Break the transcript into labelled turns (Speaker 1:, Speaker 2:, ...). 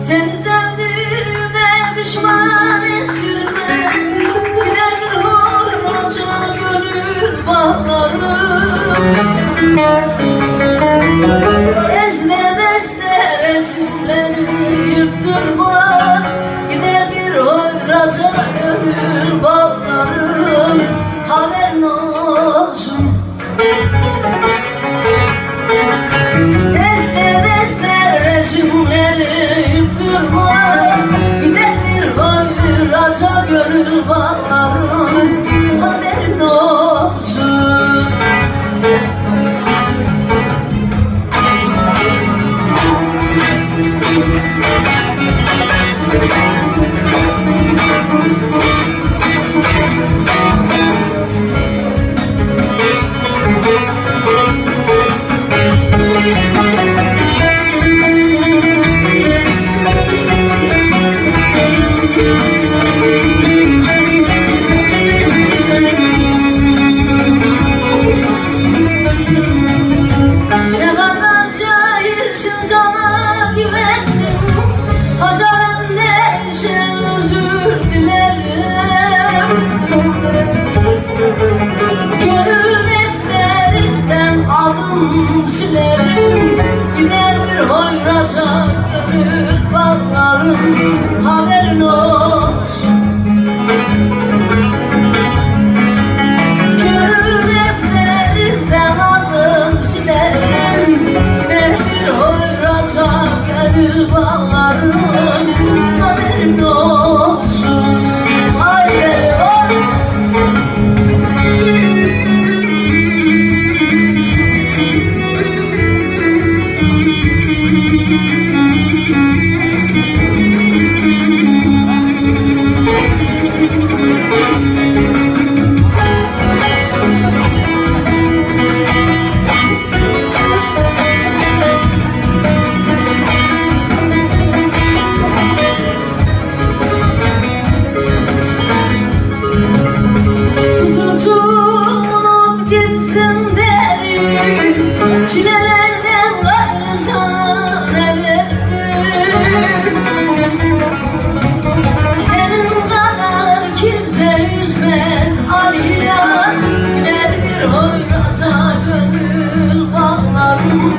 Speaker 1: Seni sevdiğime pişman ettirme Gider bir hoyraca gönül bağlarım Ezne deste resimleri yırttırma Gider bir hoyraca gönül bağlarım Haberin olsun Ne adım silerim Gider bir hoyraca gönül bağlarım Çilelerden gayrı sana ne verdim Senin kadar kimse üzmez Ali Gider bir hoyraca gönül bağlarım